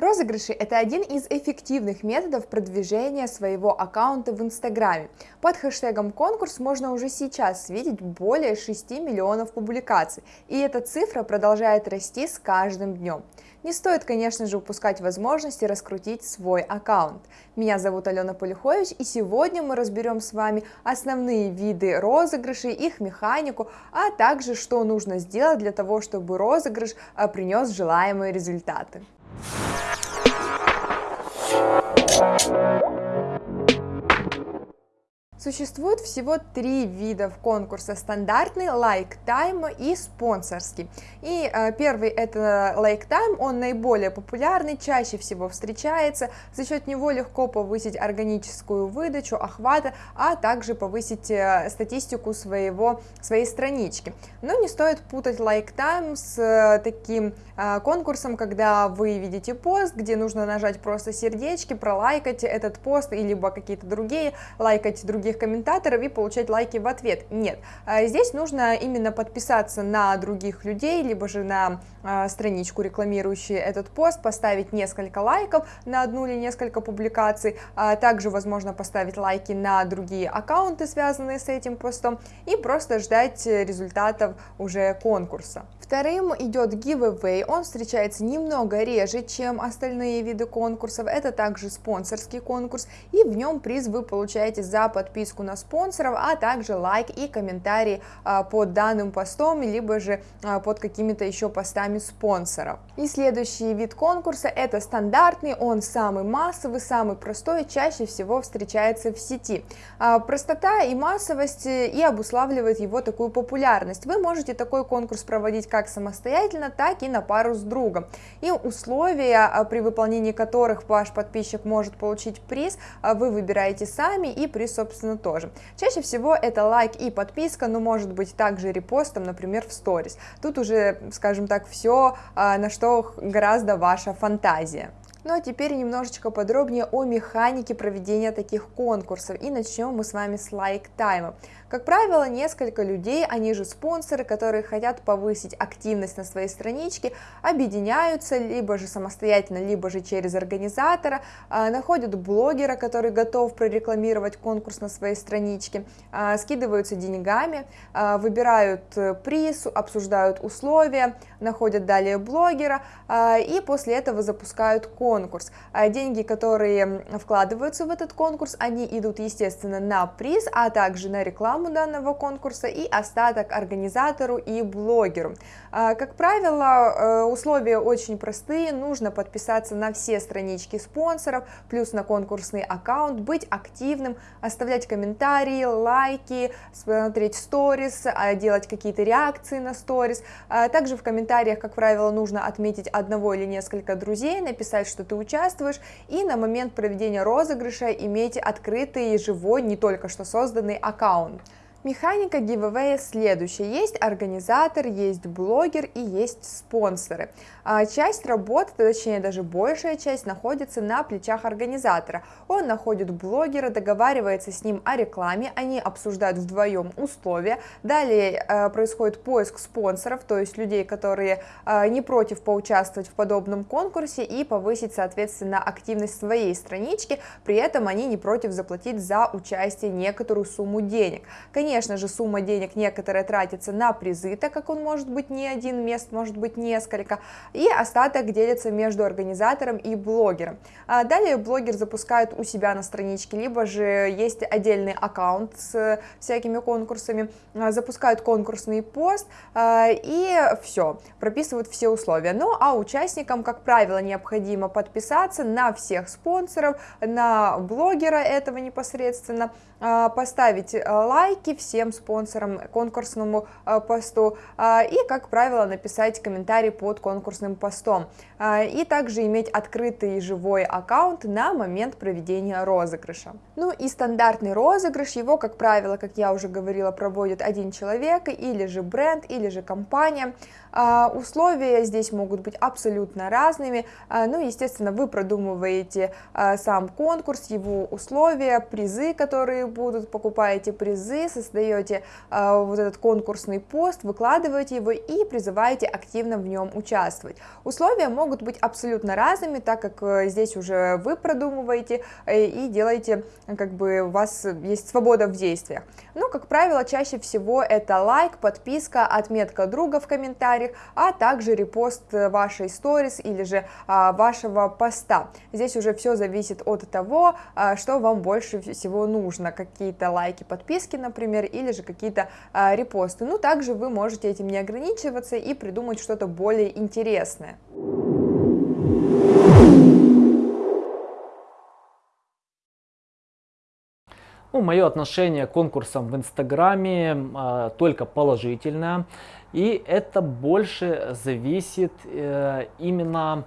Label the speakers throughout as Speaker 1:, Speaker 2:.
Speaker 1: Розыгрыши – это один из эффективных методов продвижения своего аккаунта в Инстаграме. Под хэштегом «конкурс» можно уже сейчас видеть более 6 миллионов публикаций, и эта цифра продолжает расти с каждым днем. Не стоит, конечно же, упускать возможности раскрутить свой аккаунт. Меня зовут Алена Полюхович, и сегодня мы разберем с вами основные виды розыгрышей, их механику, а также что нужно сделать для того, чтобы розыгрыш а, принес желаемые результаты. Существует всего три вида конкурса – стандартный, like time и спонсорский. И э, первый – это like time, он наиболее популярный, чаще всего встречается, за счет него легко повысить органическую выдачу, охвата, а также повысить э, статистику своего, своей странички. Но не стоит путать like time с э, таким э, конкурсом, когда вы видите пост, где нужно нажать просто сердечки, пролайкать этот пост, либо какие-то другие, лайкать другие других комментаторов и получать лайки в ответ. Нет, а здесь нужно именно подписаться на других людей, либо же на а, страничку, рекламирующую этот пост, поставить несколько лайков на одну или несколько публикаций, а также возможно поставить лайки на другие аккаунты, связанные с этим постом, и просто ждать результатов уже конкурса. Вторым идет giveaway, он встречается немного реже, чем остальные виды конкурсов, это также спонсорский конкурс, и в нем приз вы получаете за подписку на спонсоров, а также лайк и комментарий а, под данным постом, либо же а, под какими-то еще постами спонсоров. И следующий вид конкурса это стандартный, он самый массовый, самый простой, чаще всего встречается в сети. А, простота и массовость и обуславливает его такую популярность. Вы можете такой конкурс проводить как как самостоятельно, так и на пару с другом. И условия, а, при выполнении которых ваш подписчик может получить приз, а, вы выбираете сами и приз, собственно, тоже. Чаще всего это лайк и подписка, но может быть также репостом, например, в сторис. Тут уже, скажем так, все, а, на что гораздо ваша фантазия. Ну а теперь немножечко подробнее о механике проведения таких конкурсов. И начнем мы с вами с лайк-тайма. Как правило, несколько людей, они же спонсоры, которые хотят повысить активность на своей страничке, объединяются либо же самостоятельно, либо же через организатора, а, находят блогера, который готов прорекламировать конкурс на своей страничке, а, скидываются деньгами, а, выбирают э, приз, обсуждают условия, находят далее блогера и после этого запускают конкурс. Деньги, которые вкладываются в этот конкурс, они идут, естественно, на приз, а также на рекламу рекламу данного конкурса и остаток организатору и блогеру. А, как правило, э, условия очень простые, нужно подписаться на все странички спонсоров, плюс на конкурсный аккаунт, быть активным, оставлять комментарии, лайки, смотреть сторис, а, делать какие-то реакции на сторис. А, также в комментариях, как правило, нужно отметить одного или несколько друзей, написать, что ты участвуешь, и на момент проведения розыгрыша иметь открытый, живой, не только что созданный аккаунт. Механика giveaway следующая. Есть организатор, есть блогер и есть спонсоры. А часть работы, точнее даже большая часть, находится на плечах организатора. Он находит блогера, договаривается с ним о рекламе, они обсуждают вдвоем условия. Далее э, происходит поиск спонсоров, то есть людей, которые э, не против поучаствовать в подобном конкурсе и повысить, соответственно, активность своей странички, при этом они не против заплатить за участие некоторую сумму денег. Конечно, Конечно же, сумма денег некоторая тратится на призы, так как он может быть не один мест, может быть несколько, и остаток делится между организатором и блогером. А далее блогер запускает у себя на страничке, либо же есть отдельный аккаунт с всякими конкурсами, а, запускают конкурсный пост а, и все, прописывают все условия. Ну а участникам, как правило, необходимо подписаться на всех спонсоров, на блогера этого непосредственно, поставить лайки, всем спонсорам конкурсному э, посту э, и, как правило, написать комментарий под конкурсным постом. Э, и также иметь открытый живой аккаунт на момент проведения розыгрыша. Ну и стандартный розыгрыш, его, как правило, как я уже говорила, проводит один человек или же бренд, или же компания. А, условия здесь могут быть абсолютно разными, а, ну, естественно, вы продумываете а, сам конкурс, его условия, призы, которые будут, покупаете призы, создаете вот этот конкурсный пост, выкладываете его и призываете активно в нем участвовать. Условия могут быть абсолютно разными, так как э, здесь уже вы продумываете э, и делаете, как бы у вас есть свобода в действиях. Ну, как правило, чаще всего это лайк, подписка, отметка друга в комментариях, а также репост вашей сторис или же а, вашего поста. Здесь уже все зависит от того, а, что вам больше всего нужно, какие-то лайки, подписки, например, или же какие-то а, репосты. Ну, также вы можете этим не ограничиваться и придумать что-то более интересное.
Speaker 2: Ну, мое отношение к конкурсам в Инстаграме э, только положительное. И это больше зависит э, именно а,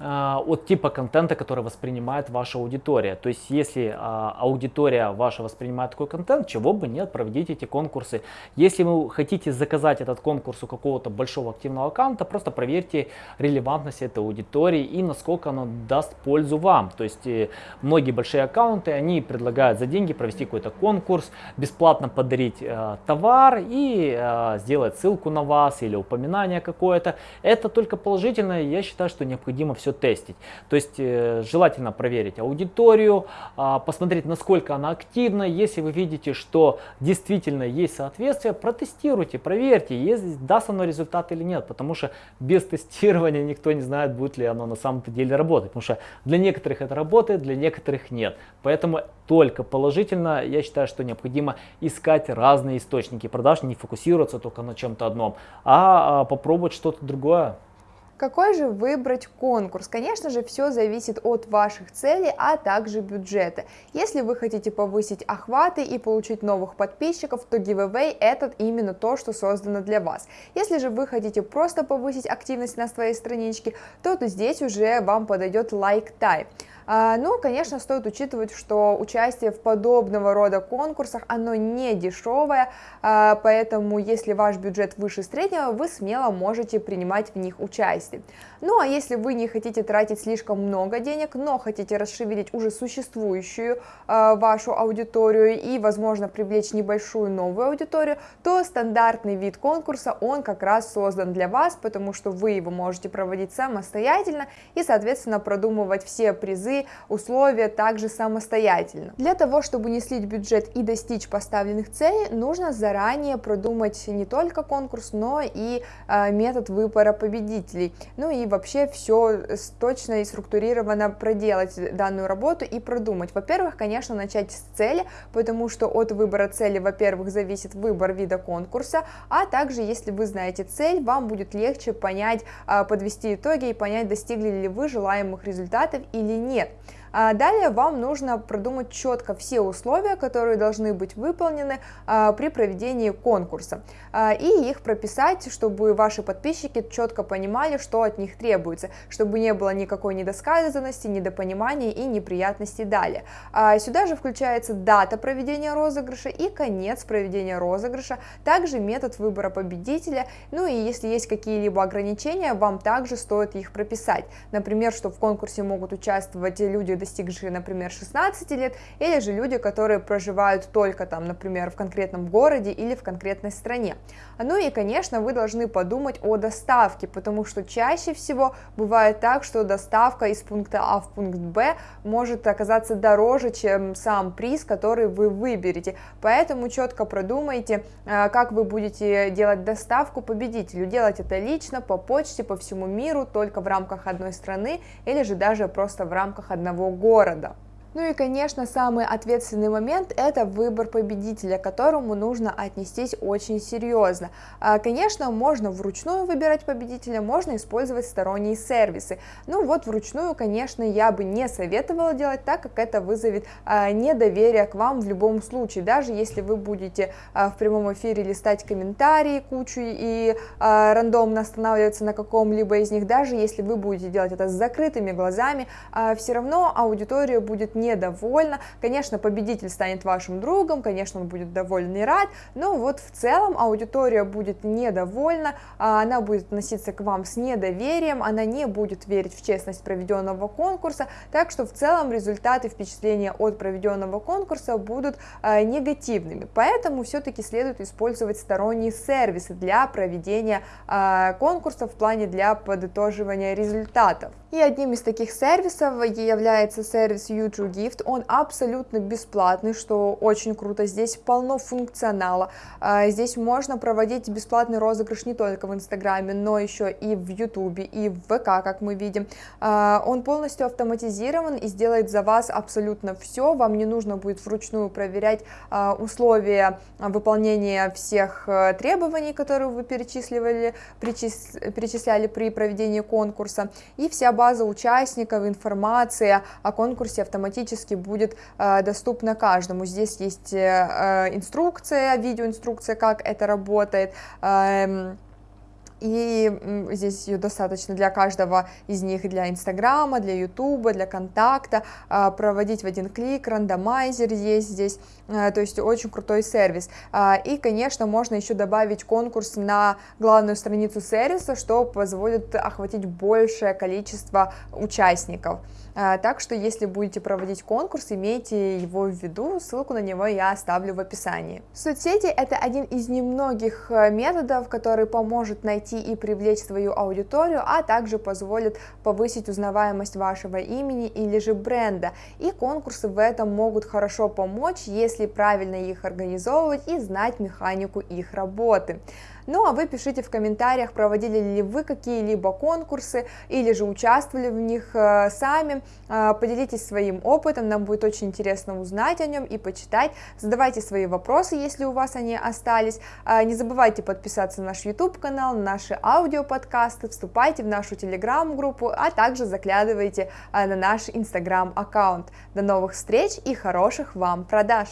Speaker 2: от типа контента, который воспринимает ваша аудитория. То есть, если а, аудитория ваша воспринимает такой контент, чего бы нет, проведите эти конкурсы. Если вы хотите заказать этот конкурс у какого-то большого активного аккаунта, просто проверьте релевантность этой аудитории и насколько она даст пользу вам. То есть, э, многие большие аккаунты, они предлагают за деньги провести какой-то конкурс, бесплатно подарить э, товар и э, сделать ссылку на вас или упоминание какое-то. Это только положительно, я считаю, что необходимо все тестить. То есть э, желательно проверить аудиторию, э, посмотреть, насколько она активна. Если вы видите, что действительно есть соответствие, протестируйте, проверьте, есть, даст оно результат или нет. Потому что без тестирования никто не знает, будет ли оно на самом-то деле работать. Потому что для некоторых это работает, для некоторых нет. Поэтому только положительно, я считаю, что необходимо искать разные источники продаж, не фокусироваться только на чем-то одном, а, а попробовать что-то другое.
Speaker 1: Какой же выбрать конкурс? Конечно же, все зависит от ваших целей, а также бюджета. Если вы хотите повысить охваты и получить новых подписчиков, то giveaway этот именно то, что создано для вас. Если же вы хотите просто повысить активность на своей страничке, то, то здесь уже вам подойдет like type. А, ну, конечно, стоит учитывать, что участие в подобного рода конкурсах, оно не дешевое, а, поэтому если ваш бюджет выше среднего, вы смело можете принимать в них участие. Ну, а если вы не хотите тратить слишком много денег, но хотите расшевелить уже существующую а, вашу аудиторию и, возможно, привлечь небольшую новую аудиторию, то стандартный вид конкурса, он как раз создан для вас, потому что вы его можете проводить самостоятельно и, соответственно, продумывать все призы, условия также самостоятельно. Для того, чтобы не слить бюджет и достичь поставленных целей, нужно заранее продумать не только конкурс, но и э, метод выбора победителей. Ну и вообще все точно и структурированно проделать данную работу и продумать. Во-первых, конечно, начать с цели, потому что от выбора цели, во-первых, зависит выбор вида конкурса, а также, если вы знаете цель, вам будет легче понять, э, подвести итоги и понять, достигли ли вы желаемых результатов или нет. А далее вам нужно продумать четко все условия, которые должны быть выполнены а, при проведении конкурса, а, и их прописать, чтобы ваши подписчики четко понимали, что от них требуется, чтобы не было никакой недосказанности, недопонимания и неприятностей далее. Сюда же включается дата проведения розыгрыша и конец проведения розыгрыша, также метод выбора победителя, ну и если есть какие-либо ограничения, вам также стоит их прописать. Например, что в конкурсе могут участвовать люди достигшие, например, 16 лет, или же люди, которые проживают только там, например, в конкретном городе или в конкретной стране. Ну и, конечно, вы должны подумать о доставке, потому что чаще всего бывает так, что доставка из пункта А в пункт Б может оказаться дороже, чем сам приз, который вы выберете. Поэтому четко продумайте, э, как вы будете делать доставку победителю. Делать это лично, по почте, по всему миру, только в рамках одной страны или же даже просто в рамках одного города. Ну и, конечно, самый ответственный момент – это выбор победителя, к которому нужно отнестись очень серьезно. А, конечно, можно вручную выбирать победителя, можно использовать сторонние сервисы. Ну вот вручную, конечно, я бы не советовала делать так, как это вызовет а, недоверие к вам в любом случае. Даже если вы будете а, в прямом эфире листать комментарии кучу и рандомно останавливаться на каком-либо из них, даже если вы будете делать это с закрытыми глазами, все равно аудитория будет недовольна. Конечно, победитель станет вашим другом, конечно, он будет доволен и рад, но вот в целом аудитория будет недовольна, а она будет относиться к вам с недоверием, она не будет верить в честность проведенного конкурса, так что в целом результаты впечатления от проведенного конкурса будут э, негативными. Поэтому все-таки следует использовать сторонние сервисы для проведения э, конкурса в плане для подытоживания результатов. И одним из таких сервисов является сервис YouTube Gift. Он абсолютно бесплатный, что очень круто. Здесь полно функционала. А, здесь можно проводить бесплатный розыгрыш не только в Инстаграме, но еще и в Ютубе, и в ВК, как мы видим. А, он полностью автоматизирован и сделает за вас абсолютно все. Вам не нужно будет вручную проверять а, условия выполнения всех э, требований, которые вы перечисливали, перечисляли при проведении конкурса. И вся база участников, информация о конкурсе автоматически будет э, доступна каждому. Здесь есть э, э, инструкция, видеоинструкция, как это работает. И здесь ее достаточно для каждого из них, для Инстаграма, для Ютуба, для Контакта, а, проводить в один клик, рандомайзер есть здесь, а, то есть очень крутой сервис. А, и, конечно, можно еще добавить конкурс на главную страницу сервиса, что позволит охватить большее количество участников. Так что, если будете проводить конкурс, имейте его в виду, ссылку на него я оставлю в описании. Соцсети – это один из немногих э, методов, который поможет найти и привлечь свою аудиторию, а также позволит повысить узнаваемость вашего имени или же бренда. И конкурсы в этом могут хорошо помочь, если правильно их организовывать и знать механику их работы. Ну а вы пишите в комментариях, проводили ли вы какие-либо конкурсы или же участвовали в них э, сами, э, поделитесь своим опытом, нам будет очень интересно узнать о нем и почитать, задавайте свои вопросы, если у вас они остались, э, не забывайте подписаться на наш YouTube канал, на наши аудиоподкасты, вступайте в нашу телеграм-группу, а также заглядывайте на наш инстаграм аккаунт. До новых встреч и хороших вам продаж!